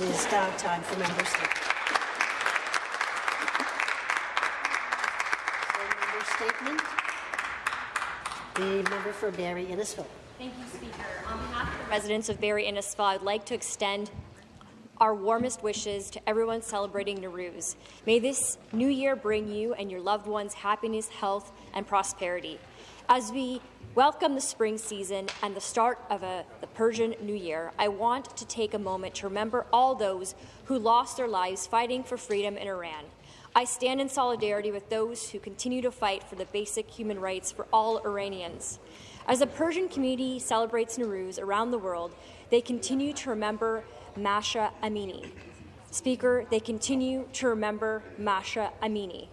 It is now time for member statements. member statement. The member for Barrie Innisfil. Thank you, Speaker. On behalf of the residents of Barrie Innisfil, I'd like to extend our warmest wishes to everyone celebrating Nowruz. May this new year bring you and your loved ones happiness, health, and prosperity. As we welcome the spring season and the start of a, the Persian New Year, I want to take a moment to remember all those who lost their lives fighting for freedom in Iran. I stand in solidarity with those who continue to fight for the basic human rights for all Iranians. As the Persian community celebrates Nowruz around the world, they continue to remember Masha Amini. Speaker, they continue to remember Masha Amini.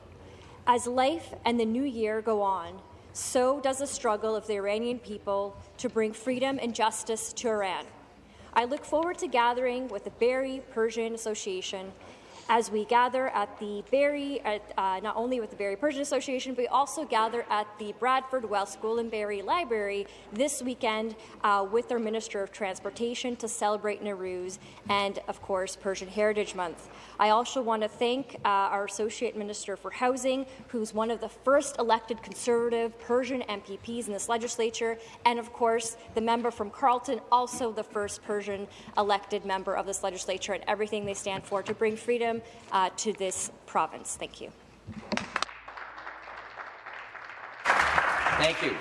As life and the new year go on, so does the struggle of the Iranian people to bring freedom and justice to Iran. I look forward to gathering with the Barrie Persian Association as we gather at the Barrie, at, uh, not only with the Barrie Persian Association, but we also gather at the Bradford Wells School and Barrie Library this weekend uh, with our Minister of Transportation to celebrate Nowruz and, of course, Persian Heritage Month. I also want to thank uh, our Associate Minister for Housing, who's one of the first elected Conservative Persian MPPs in this legislature, and, of course, the member from Carleton, also the first Persian elected member of this legislature, and everything they stand for to bring freedom uh, to this province. Thank you. Thank you.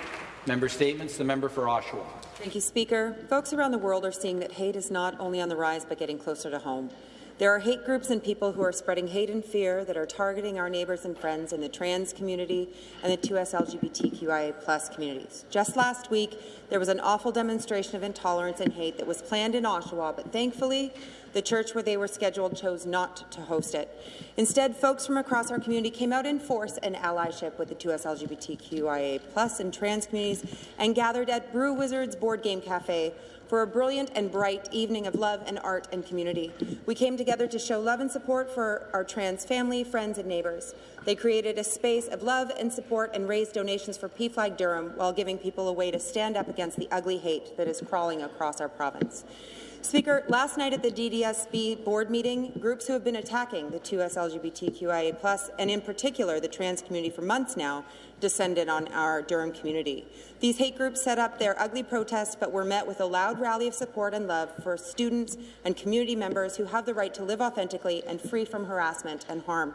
Member statements. The member for Oshawa. Thank you, Speaker. Folks around the world are seeing that hate is not only on the rise but getting closer to home. There are hate groups and people who are spreading hate and fear that are targeting our neighbours and friends in the trans community and the 2S LGBTQIA plus communities. Just last week, there was an awful demonstration of intolerance and hate that was planned in Oshawa, but thankfully, the church where they were scheduled chose not to host it. Instead, folks from across our community came out in force and allyship with the 2S LGBTQIA plus and trans communities and gathered at Brew Wizards Board Game Cafe for a brilliant and bright evening of love and art and community. We came together to show love and support for our trans family, friends and neighbours. They created a space of love and support and raised donations for PFLAG Durham while giving people a way to stand up against the ugly hate that is crawling across our province. Speaker, last night at the DDSB board meeting, groups who have been attacking the 2S LGBTQIA+, and in particular the trans community for months now, descended on our Durham community. These hate groups set up their ugly protests but were met with a loud rally of support and love for students and community members who have the right to live authentically and free from harassment and harm.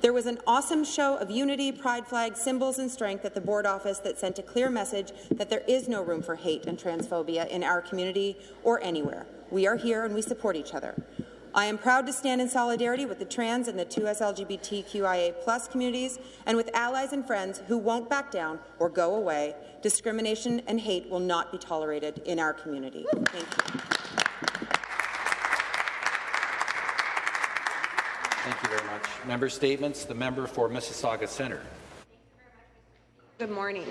There was an awesome show of unity, pride flags, symbols and strength at the board office that sent a clear message that there is no room for hate and transphobia in our community or anywhere. We are here and we support each other. I am proud to stand in solidarity with the trans and the 2S LGBTQIA plus communities and with allies and friends who won't back down or go away. Discrimination and hate will not be tolerated in our community. Thank you. Thank you very much. Member statements. The member for Mississauga Centre. Good morning.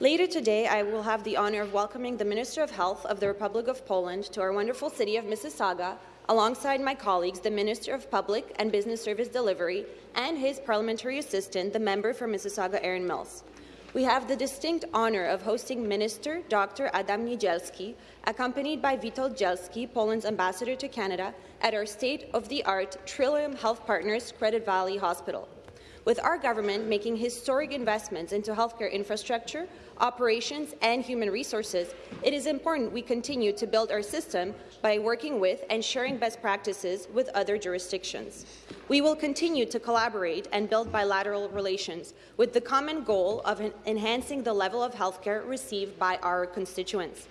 Later today, I will have the honour of welcoming the Minister of Health of the Republic of Poland to our wonderful city of Mississauga, alongside my colleagues, the Minister of Public and Business Service Delivery, and his parliamentary assistant, the member for Mississauga Erin Mills. We have the distinct honour of hosting Minister Dr. Adam Niedzielski, accompanied by Witold Dzielski, Poland's ambassador to Canada, at our state-of-the-art Trillium Health Partners Credit Valley Hospital. With our government making historic investments into healthcare infrastructure, operations and human resources, it is important we continue to build our system by working with and sharing best practices with other jurisdictions. We will continue to collaborate and build bilateral relations with the common goal of enhancing the level of healthcare received by our constituents.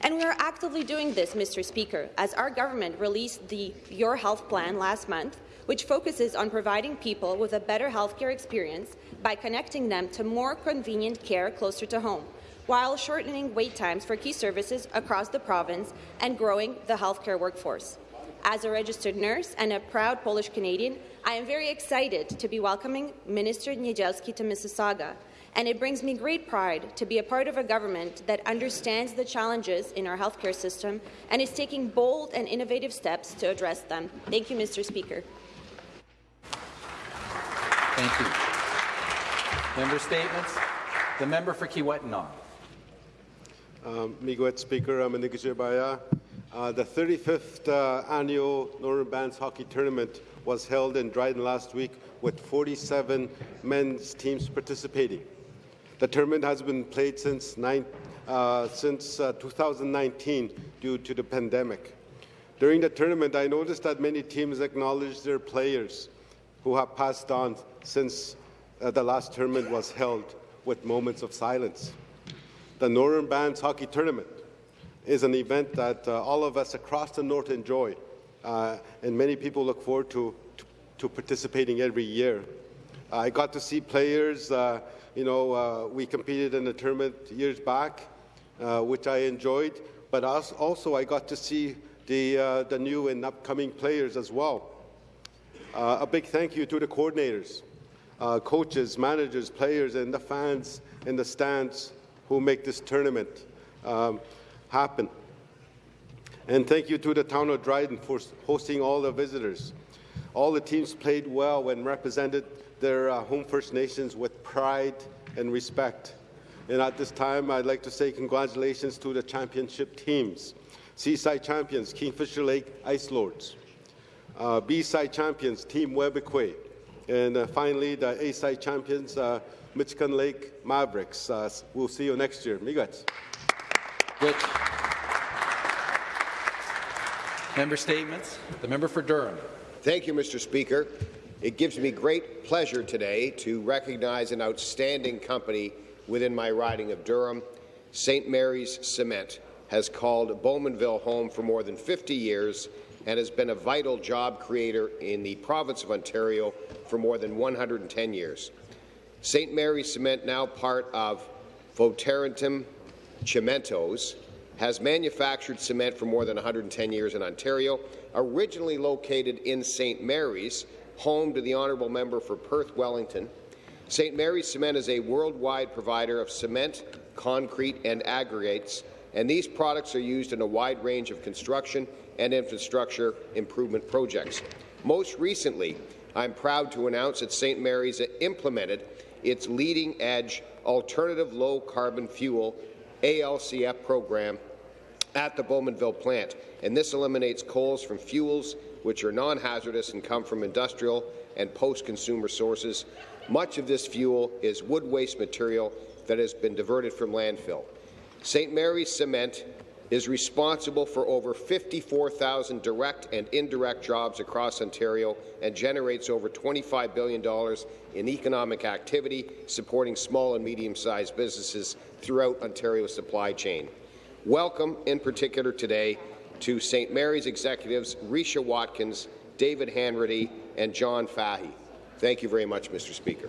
And we are actively doing this, Mr. Speaker, as our government released the Your Health Plan last month, which focuses on providing people with a better healthcare experience by connecting them to more convenient care closer to home, while shortening wait times for key services across the province and growing the healthcare workforce. As a registered nurse and a proud Polish Canadian, I am very excited to be welcoming Minister Niedzielski to Mississauga, and it brings me great pride to be a part of a government that understands the challenges in our healthcare system and is taking bold and innovative steps to address them. Thank you, Mr. Speaker. Thank you. Member statements. The member for Kiiwetinoong. Um, Miigwech Speaker, Aminikishibaya, Uh, the 35th uh, annual Northern Bands Hockey Tournament was held in Dryden last week with 47 men's teams participating. The tournament has been played since, nine, uh, since uh, 2019 due to the pandemic. During the tournament, I noticed that many teams acknowledged their players who have passed on since uh, the last tournament was held with moments of silence. The Northern Bands Hockey Tournament is an event that uh, all of us across the North enjoy, uh, and many people look forward to, to, to participating every year. I got to see players, uh, you know, uh, we competed in a tournament years back, uh, which I enjoyed, but also, I got to see the, the new and upcoming players as well. A big thank you to the coordinators, uh, coaches, managers, players, and the fans in the stands who make this tournament um, happen. And thank you to the town of Dryden for hosting all the visitors. All the teams played well and represented their uh, home First Nations with pride and respect. And at this time, I'd like to say congratulations to the championship teams. C-side champions, Kingfisher Lake Ice Lords. Uh, B-side champions, Team Webequie. And uh, finally, the A-side champions, uh, Michigan Lake Mavericks. Uh, we'll see you next year. Miigwech. Which member statements? The member for Durham. Thank you, Mr. Speaker. It gives me great pleasure today to recognize an outstanding company within my riding of Durham. St. Mary's Cement has called Bowmanville home for more than 50 years and has been a vital job creator in the province of Ontario for more than 110 years. St. Mary's Cement, now part of Votorantim Cimentos, has manufactured cement for more than 110 years in Ontario. Originally located in St. Mary's, home to the honourable member for Perth Wellington, St. Mary's Cement is a worldwide provider of cement, concrete and aggregates, and these products are used in a wide range of construction and infrastructure improvement projects. Most recently, I'm proud to announce that St. Mary's implemented its leading-edge alternative low-carbon fuel ALCF program at the Bowmanville plant, and this eliminates coals from fuels which are non-hazardous and come from industrial and post-consumer sources. Much of this fuel is wood waste material that has been diverted from landfill. St. Mary's Cement is responsible for over 54,000 direct and indirect jobs across Ontario and generates over $25 billion in economic activity, supporting small and medium-sized businesses throughout Ontario's supply chain. Welcome, in particular today, to St. Mary's executives Risha Watkins, David Hanratty, and John Fahy. Thank you very much, Mr. Speaker.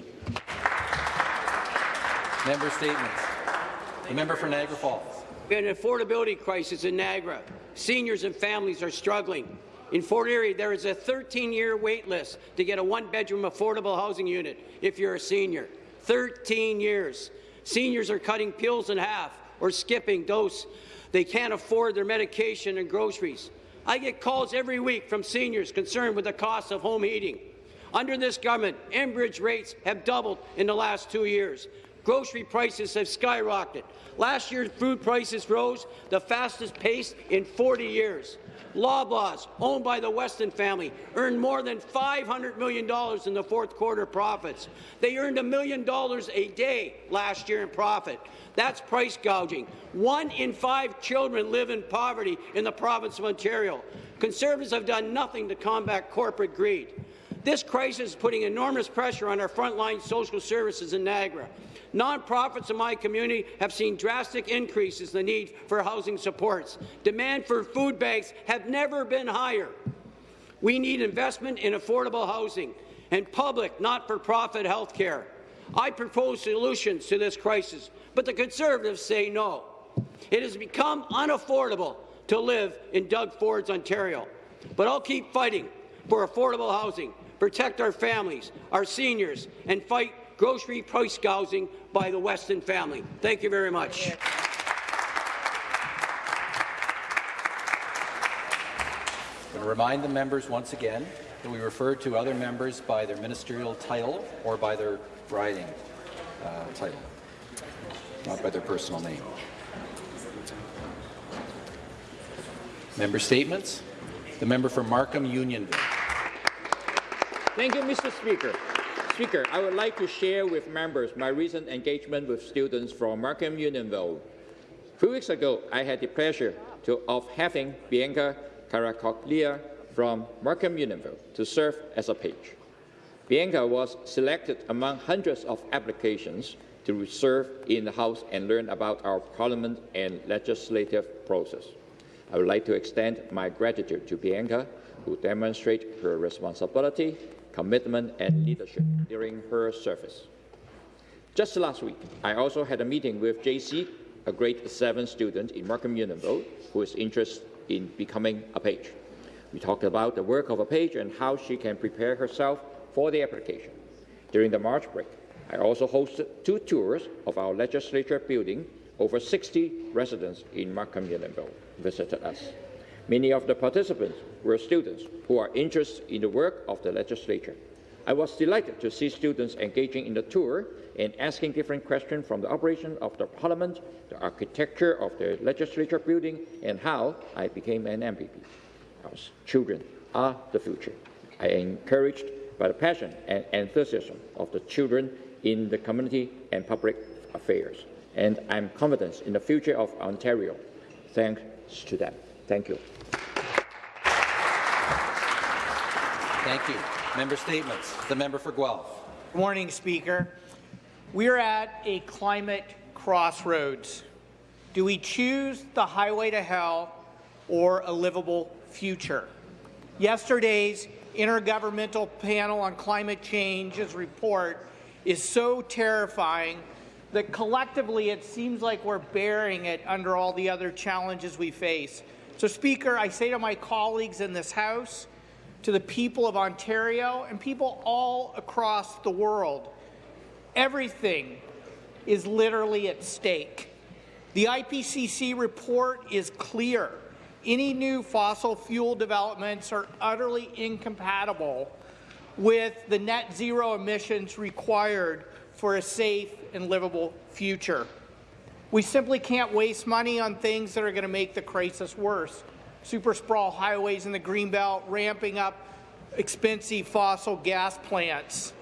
Member statements. The member for Niagara Falls. We have an affordability crisis in Niagara. Seniors and families are struggling. In Fort Erie, there is a 13-year wait list to get a one-bedroom affordable housing unit if you're a senior. 13 years. Seniors are cutting pills in half or skipping dose. They can't afford their medication and groceries. I get calls every week from seniors concerned with the cost of home heating. Under this government, Enbridge rates have doubled in the last two years. Grocery prices have skyrocketed. Last year, food prices rose the fastest pace in 40 years. Loblaws, owned by the Weston family, earned more than $500 million in the fourth quarter profits. They earned a million dollars a day last year in profit. That's price gouging. One in five children live in poverty in the province of Ontario. Conservatives have done nothing to combat corporate greed. This crisis is putting enormous pressure on our frontline social services in Niagara. Nonprofits in my community have seen drastic increases in the need for housing supports. Demand for food banks have never been higher. We need investment in affordable housing and public, not-for-profit health care. I propose solutions to this crisis, but the Conservatives say no. It has become unaffordable to live in Doug Ford's Ontario. But I'll keep fighting for affordable housing, protect our families, our seniors, and fight grocery price gouging by the Weston family. Thank you very much. I'm going to remind the members once again that we refer to other members by their ministerial title or by their riding uh, title, not by their personal name. Member statements. The member for Markham Unionville. Thank you, Mr. Speaker. Speaker, I would like to share with members my recent engagement with students from Markham Unionville. Three weeks ago, I had the pleasure to, of having Bianca Caracoglia from Markham Unionville to serve as a page. Bianca was selected among hundreds of applications to serve in the House and learn about our parliament and legislative process. I would like to extend my gratitude to Bianca, who demonstrated her responsibility, commitment, and leadership during her service. Just last week, I also had a meeting with JC, a grade 7 student in Markham Unionville, who is interested in becoming a page. We talked about the work of a page and how she can prepare herself for the application. During the March break, I also hosted two tours of our legislature building. Over 60 residents in Markham Unionville visited us. Many of the participants were students who are interested in the work of the legislature. I was delighted to see students engaging in the tour and asking different questions from the operation of the parliament, the architecture of the legislature building, and how I became an MPP. Children are the future. I am encouraged by the passion and enthusiasm of the children in the community and public affairs, and I'm confident in the future of Ontario. Thanks to them. Thank you. Thank you. Member statements. The member for Guelph. Good morning, Speaker. We're at a climate crossroads. Do we choose the highway to hell or a livable future? Yesterday's Intergovernmental Panel on Climate Change's report is so terrifying that collectively it seems like we're bearing it under all the other challenges we face. So, Speaker, I say to my colleagues in this House, to the people of Ontario and people all across the world. Everything is literally at stake. The IPCC report is clear. Any new fossil fuel developments are utterly incompatible with the net zero emissions required for a safe and livable future. We simply can't waste money on things that are going to make the crisis worse super sprawl highways in the Greenbelt, ramping up expensive fossil gas plants.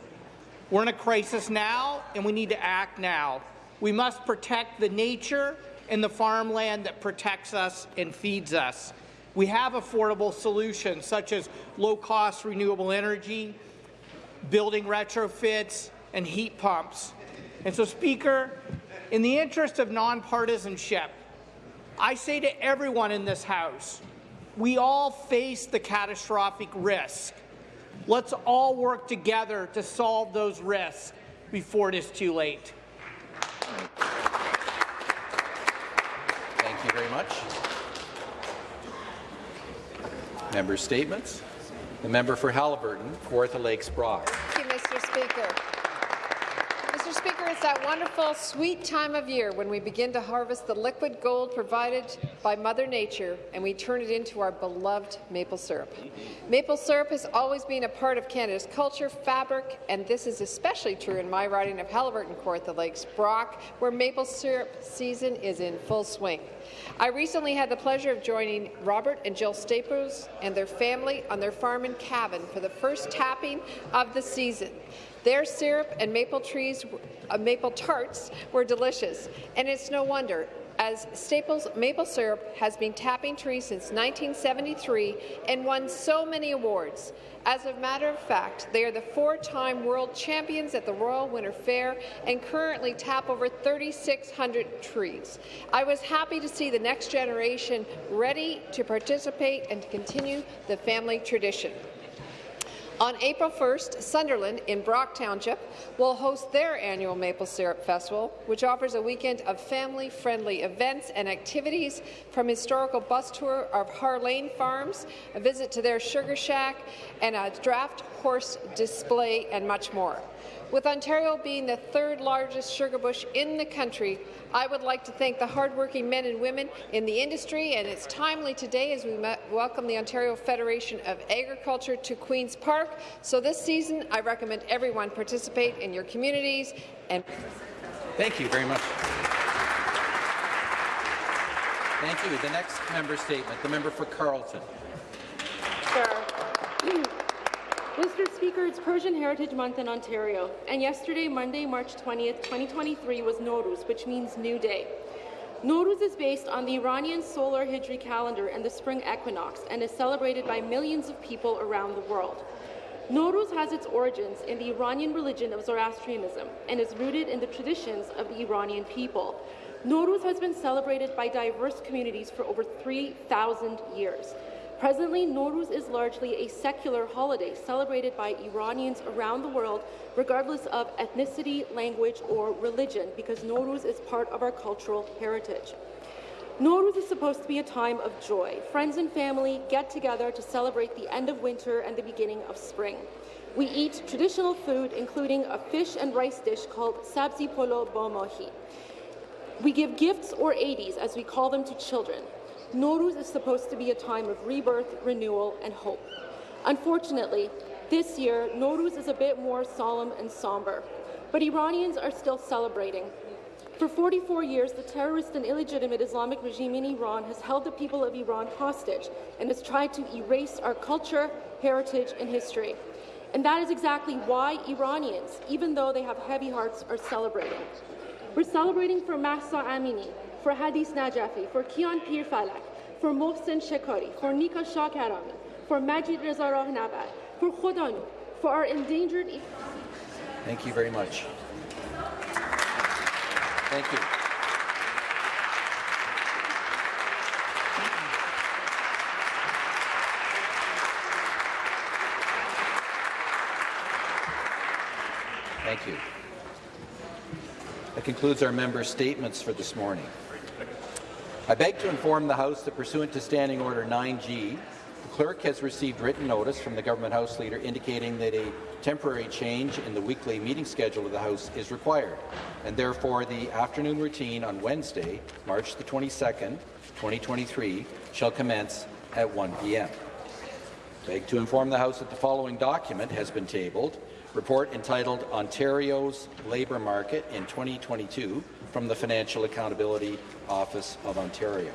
We're in a crisis now, and we need to act now. We must protect the nature and the farmland that protects us and feeds us. We have affordable solutions such as low-cost renewable energy, building retrofits, and heat pumps. And so, Speaker, in the interest of nonpartisanship, I say to everyone in this House, we all face the catastrophic risk. Let's all work together to solve those risks before it is too late. Thank you very much. Member statements. The member for Haliburton, Kawartha Lakes Brock. Thank you, Mr. Speaker. Speaker, it's that wonderful, sweet time of year when we begin to harvest the liquid gold provided by Mother Nature and we turn it into our beloved maple syrup. Maple syrup has always been a part of Canada's culture, fabric, and this is especially true in my riding of Haliburton, Kawartha Lakes, Brock, where maple syrup season is in full swing. I recently had the pleasure of joining Robert and Jill Staples and their family on their farm in Cavan for the first tapping of the season. Their syrup and maple trees, uh, maple tarts were delicious, and it's no wonder as Staples Maple Syrup has been tapping trees since 1973 and won so many awards. As a matter of fact, they are the four-time world champions at the Royal Winter Fair and currently tap over 3,600 trees. I was happy to see the next generation ready to participate and to continue the family tradition. On April 1st, Sunderland in Brock Township will host their annual Maple Syrup Festival, which offers a weekend of family-friendly events and activities from historical bus tour of Harlane Farms, a visit to their sugar shack, and a draft horse display, and much more. With Ontario being the third largest sugar bush in the country, I would like to thank the hardworking men and women in the industry, and it's timely today as we welcome the Ontario Federation of Agriculture to Queen's Park. So this season, I recommend everyone participate in your communities and. Thank you very much. Thank you. The next member statement, the member for Carleton. Sir. Mr. Speaker, it's Persian Heritage Month in Ontario, and yesterday, Monday, March 20th, 2023, was Nowruz, which means New Day. Nowruz is based on the Iranian solar Hijri calendar and the spring equinox and is celebrated by millions of people around the world. Nowruz has its origins in the Iranian religion of Zoroastrianism and is rooted in the traditions of the Iranian people. Nowruz has been celebrated by diverse communities for over 3,000 years. Presently, Nowruz is largely a secular holiday celebrated by Iranians around the world, regardless of ethnicity, language, or religion, because Nowruz is part of our cultural heritage. Nowruz is supposed to be a time of joy. Friends and family get together to celebrate the end of winter and the beginning of spring. We eat traditional food, including a fish and rice dish called sabzi polo bomohi. We give gifts or 80s, as we call them, to children. Nowruz is supposed to be a time of rebirth, renewal, and hope. Unfortunately, this year, Nowruz is a bit more solemn and somber, but Iranians are still celebrating. For 44 years, the terrorist and illegitimate Islamic regime in Iran has held the people of Iran hostage and has tried to erase our culture, heritage, and history. And that is exactly why Iranians, even though they have heavy hearts, are celebrating. We're celebrating for Mahsa Amini, for Hadis Najafi, for Kian Pir Falak, for Mohsen Shekari, for Nika Shah for Majid Reza Rahnavad, for Khodanu, for our endangered. Thank you very much. Thank you. Thank you. That concludes our member statements for this morning. I beg to inform the House that pursuant to Standing Order 9G, the clerk has received written notice from the Government House Leader indicating that a temporary change in the weekly meeting schedule of the House is required, and therefore the afternoon routine on Wednesday, March the 22nd, 2023, shall commence at 1 p.m. I beg to inform the House that the following document has been tabled, report entitled Ontario's Labour Market in 2022 from the Financial Accountability Office of Ontario.